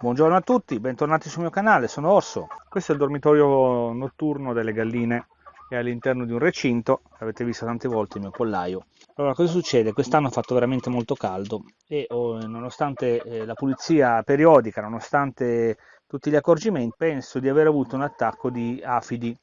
Buongiorno a tutti, bentornati sul mio canale, sono Orso. Questo è il dormitorio notturno delle galline è all'interno di un recinto, avete visto tante volte il mio pollaio. Allora, cosa succede? Quest'anno ha fatto veramente molto caldo e oh, nonostante eh, la pulizia periodica, nonostante tutti gli accorgimenti, penso di aver avuto un attacco di afidi.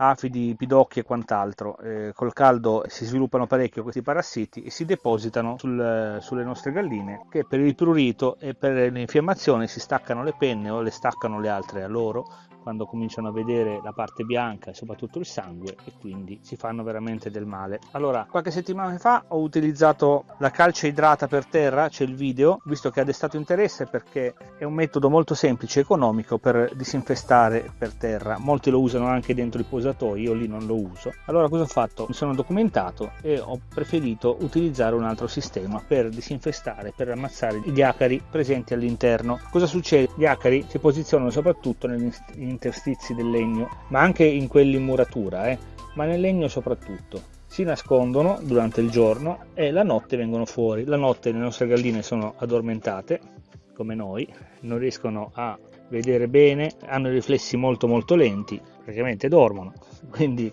Afidi, pidocchi e quant'altro. Eh, col caldo si sviluppano parecchio questi parassiti e si depositano sul, sulle nostre galline che per il prurito e per l'infiammazione si staccano le penne o le staccano le altre a loro quando cominciano a vedere la parte bianca e soprattutto il sangue e quindi si fanno veramente del male. Allora, qualche settimana fa ho utilizzato la calce idrata per terra, c'è il video, visto che ha destato interesse perché è un metodo molto semplice e economico per disinfestare per terra. Molti lo usano anche dentro i posatoi, io lì non lo uso. Allora cosa ho fatto? Mi sono documentato e ho preferito utilizzare un altro sistema per disinfestare, per ammazzare gli acari presenti all'interno. Cosa succede? Gli acari si posizionano soprattutto negli interstizi del legno, ma anche in quelli in muratura, eh, ma nel legno soprattutto. Si nascondono durante il giorno e la notte vengono fuori. La notte le nostre galline sono addormentate, come noi, non riescono a vedere bene, hanno riflessi molto molto lenti, praticamente dormono. Quindi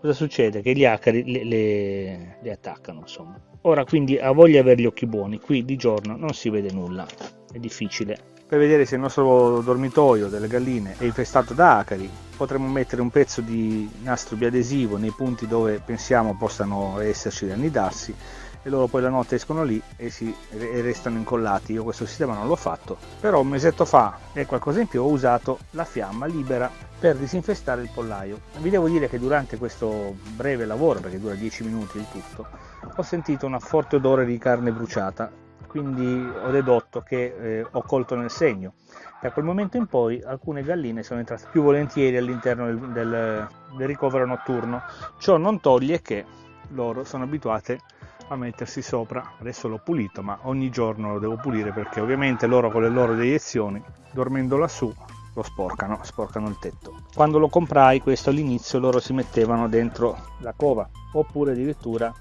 cosa succede? Che gli acari le, le, le attaccano, insomma. Ora quindi ha voglia avere gli occhi buoni, qui di giorno non si vede nulla, è difficile per vedere se il nostro dormitorio delle galline è infestato da acari potremmo mettere un pezzo di nastro biadesivo nei punti dove pensiamo possano esserci da annidarsi e loro poi la notte escono lì e, si, e restano incollati. Io questo sistema non l'ho fatto però un mesetto fa e qualcosa in più ho usato la fiamma libera per disinfestare il pollaio. Vi devo dire che durante questo breve lavoro perché dura 10 minuti il tutto ho sentito un forte odore di carne bruciata quindi ho dedotto che eh, ho colto nel segno. Da quel momento in poi alcune galline sono entrate più volentieri all'interno del, del, del ricovero notturno. Ciò non toglie che loro sono abituate a mettersi sopra. Adesso l'ho pulito, ma ogni giorno lo devo pulire perché ovviamente loro con le loro deiezioni, dormendo lassù, lo sporcano, sporcano il tetto. Quando lo comprai, questo all'inizio loro si mettevano dentro la cova, oppure addirittura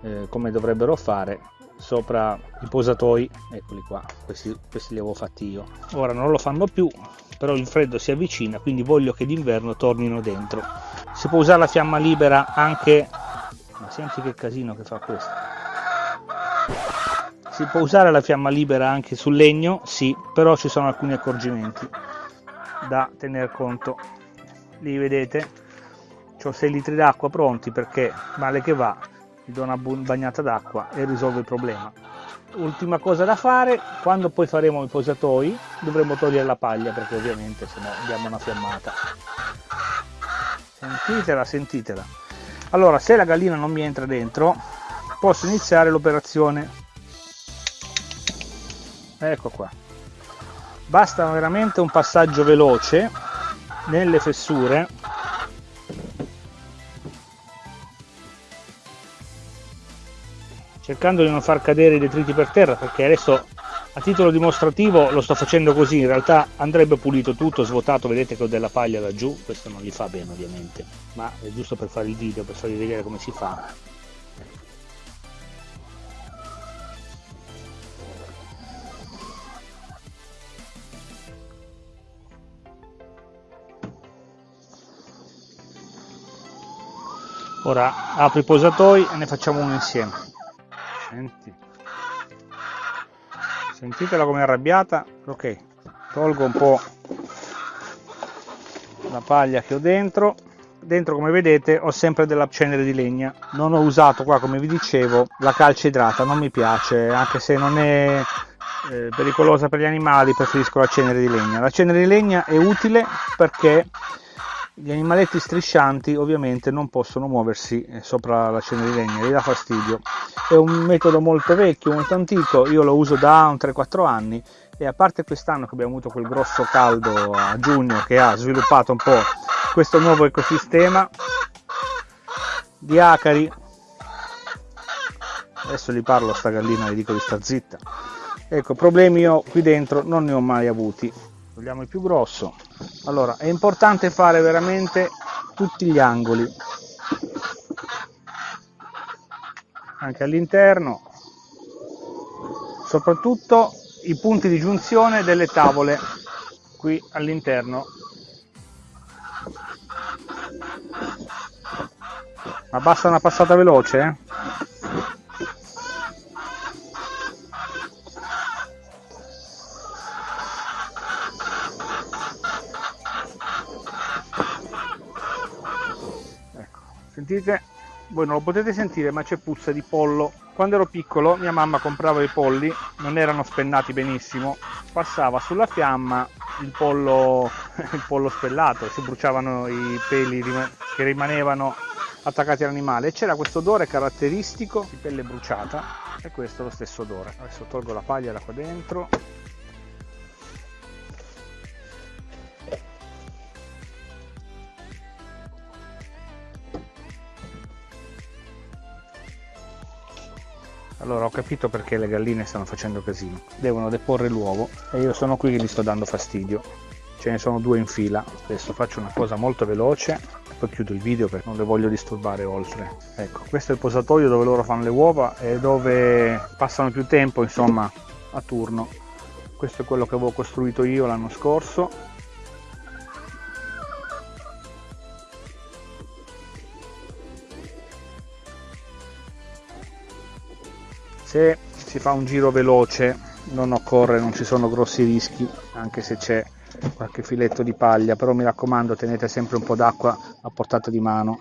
eh, come dovrebbero fare sopra i posatoi. Eccoli qua questi, questi li avevo fatti io. Ora non lo fanno più però il freddo si avvicina quindi voglio che d'inverno tornino dentro. Si può usare la fiamma libera anche ma senti che casino che fa questo. Si può usare la fiamma libera anche sul legno sì però ci sono alcuni accorgimenti da tener conto. Li vedete? Ho 6 litri d'acqua pronti perché male che va gli do una bagnata d'acqua e risolvo il problema. Ultima cosa da fare quando poi faremo i posatoi dovremo togliere la paglia perché ovviamente se no diamo una fiammata. Sentitela sentitela. Allora se la gallina non mi entra dentro posso iniziare l'operazione. Ecco qua. Basta veramente un passaggio veloce nelle fessure cercando di non far cadere i detriti per terra perché adesso a titolo dimostrativo lo sto facendo così. In realtà andrebbe pulito tutto svuotato. Vedete che ho della paglia laggiù questo non gli fa bene ovviamente. Ma è giusto per fare il video per farvi vedere come si fa. Ora apro i posatoi e ne facciamo uno insieme Senti. Sentitela come è arrabbiata. Ok, tolgo un po' la paglia che ho dentro. Dentro come vedete ho sempre della cenere di legna. Non ho usato qua come vi dicevo la calce idrata, non mi piace, anche se non è eh, pericolosa per gli animali, preferisco la cenere di legna. La cenere di legna è utile perché gli animaletti striscianti ovviamente non possono muoversi eh, sopra la cenere di legna, gli dà fastidio. È un metodo molto vecchio, molto antico, io lo uso da un 3-4 anni e a parte quest'anno che abbiamo avuto quel grosso caldo a giugno che ha sviluppato un po' questo nuovo ecosistema di acari. Adesso gli parlo a sta gallina gli dico di sta zitta. Ecco problemi io qui dentro non ne ho mai avuti. Togliamo il più grosso allora è importante fare veramente tutti gli angoli. Anche all'interno. Soprattutto i punti di giunzione delle tavole qui all'interno. Ma basta una passata veloce eh? Sentite? Voi non lo potete sentire ma c'è puzza di pollo. Quando ero piccolo mia mamma comprava i polli non erano spennati benissimo. Passava sulla fiamma il pollo, il pollo spellato si bruciavano i peli che rimanevano attaccati all'animale. E c'era questo odore caratteristico di pelle bruciata e questo è lo stesso odore. Adesso tolgo la paglia da qua dentro Allora ho capito perché le galline stanno facendo casino. Devono deporre l'uovo e io sono qui che gli sto dando fastidio. Ce ne sono due in fila. Adesso faccio una cosa molto veloce e poi chiudo il video perché non le voglio disturbare oltre. Ecco, questo è il posatoio dove loro fanno le uova e dove passano più tempo, insomma, a turno. Questo è quello che avevo costruito io l'anno scorso se si fa un giro veloce non occorre non ci sono grossi rischi anche se c'è qualche filetto di paglia però mi raccomando tenete sempre un po' d'acqua a portata di mano.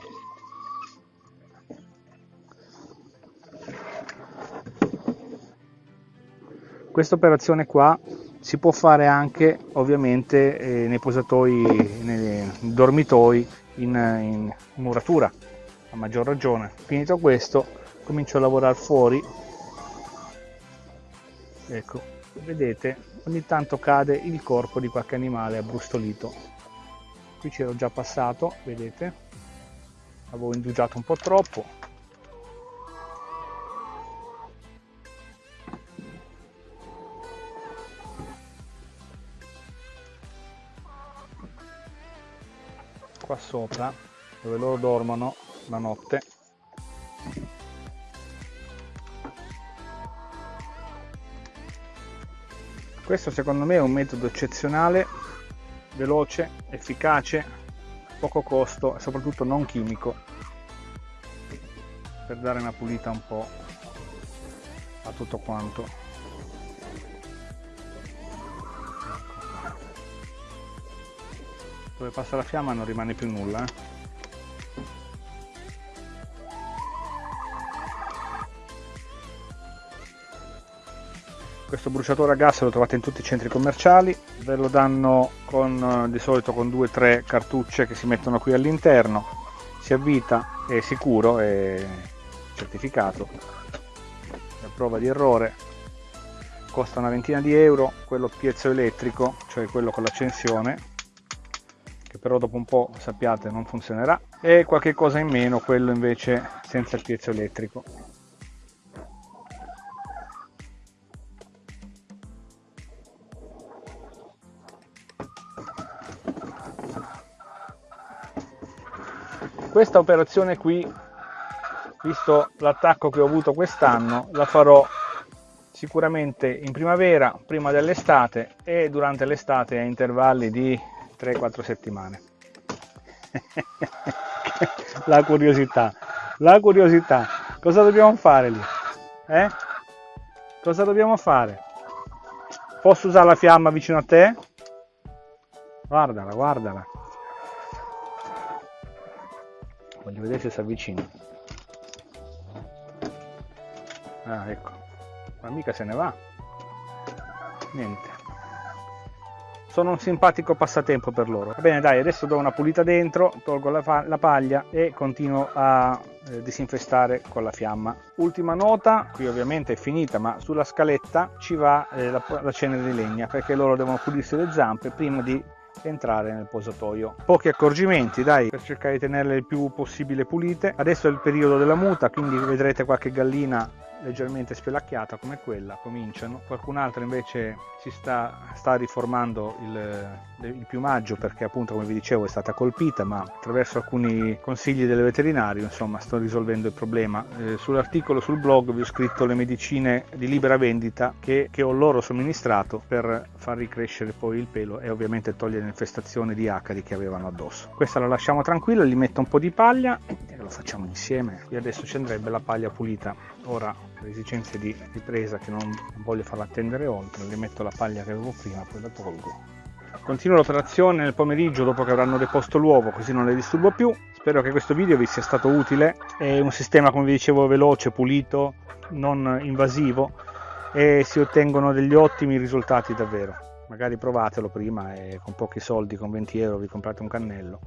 Questa operazione qua si può fare anche ovviamente eh, nei posatoi nei dormitoi in, in muratura a maggior ragione. Finito questo comincio a lavorare fuori ecco vedete ogni tanto cade il corpo di qualche animale abbrustolito. Qui c'ero già passato vedete? Avevo indugiato un po' troppo. Qua sopra dove loro dormono la notte questo secondo me è un metodo eccezionale veloce efficace poco costo e soprattutto non chimico per dare una pulita un po' a tutto quanto dove passa la fiamma non rimane più nulla eh? Questo bruciatore a gas lo trovate in tutti i centri commerciali ve lo danno con, di solito con due o tre cartucce che si mettono qui all'interno si avvita è sicuro è certificato. A prova di errore. Costa una ventina di euro quello piezoelettrico cioè quello con l'accensione che però dopo un po' sappiate non funzionerà. E qualche cosa in meno quello invece senza il piezoelettrico questa operazione qui visto l'attacco che ho avuto quest'anno la farò sicuramente in primavera prima dell'estate e durante l'estate a intervalli di 3-4 settimane. La curiosità la curiosità. Cosa dobbiamo fare lì? Eh? cosa dobbiamo fare? Posso usare la fiamma vicino a te? Guardala guardala voglio vedere se si avvicina. Ah ecco. Ma mica se ne va. Niente. Sono un simpatico passatempo per loro. Va bene dai adesso do una pulita dentro tolgo la, la paglia e continuo a eh, disinfestare con la fiamma. Ultima nota qui ovviamente è finita ma sulla scaletta ci va eh, la, la cenere di legna perché loro devono pulirsi le zampe prima di entrare nel posatoio. Pochi accorgimenti dai per cercare di tenerle il più possibile pulite. Adesso è il periodo della muta quindi vedrete qualche gallina leggermente spelacchiata come quella, cominciano, qualcun altro invece si sta, sta riformando il, il, piumaggio perché appunto come vi dicevo è stata colpita, ma attraverso alcuni consigli del veterinario insomma sto risolvendo il problema. Eh, sull'articolo sul blog vi ho scritto le medicine di libera vendita che, che ho loro somministrato per far ricrescere poi il pelo e ovviamente togliere l'infestazione di acari che avevano addosso. Questa la lasciamo tranquilla, gli metto un po' di paglia lo facciamo insieme. Qui adesso ci andrebbe la paglia pulita. Ora per esigenze di ripresa che non voglio farla attendere oltre, le metto la paglia che avevo prima, poi la tolgo. Continuo l'operazione nel pomeriggio dopo che avranno deposto l'uovo, così non le disturbo più. Spero che questo video vi sia stato utile. È un sistema, come vi dicevo, veloce, pulito, non invasivo e si ottengono degli ottimi risultati davvero. Magari provatelo prima e con pochi soldi, con 20 euro, vi comprate un cannello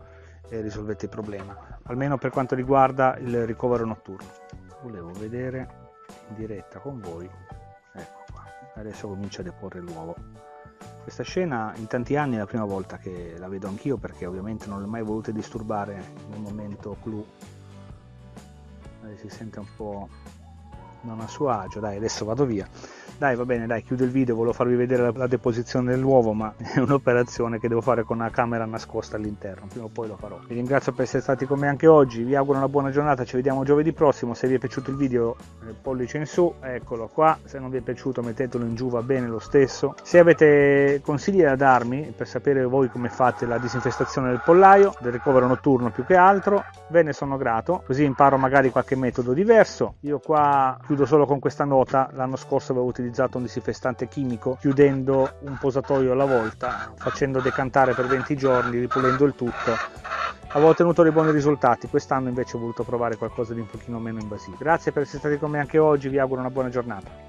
e risolvete il problema. Almeno per quanto riguarda il ricovero notturno. Volevo vedere in diretta con voi. Ecco qua. Adesso comincio a deporre l'uovo. Questa scena in tanti anni è la prima volta che la vedo anch'io perché ovviamente non l'ho mai voluta disturbare nel momento clou. Si sente un po' non a suo agio, dai adesso vado via. Dai, va bene, dai, chiudo il video, volevo farvi vedere la, la deposizione dell'uovo, ma è un'operazione che devo fare con una camera nascosta all'interno, prima o poi lo farò. Vi ringrazio per essere stati con me anche oggi, vi auguro una buona giornata, ci vediamo giovedì prossimo, se vi è piaciuto il video eh, pollice in su, eccolo qua, se non vi è piaciuto mettetelo in giù, va bene lo stesso. Se avete consigli da darmi per sapere voi come fate la disinfestazione del pollaio, del ricovero notturno più che altro, ve ne sono grato, così imparo magari qualche metodo diverso. Io qua chiudo solo con questa nota, l'anno scorso avevo utilizzato utilizzato un disinfestante chimico chiudendo un posatoio alla volta, facendo decantare per 20 giorni, ripulendo il tutto. Avevo ottenuto dei buoni risultati, quest'anno invece ho voluto provare qualcosa di un pochino meno invasivo. Grazie per essere stati con me anche oggi, vi auguro una buona giornata.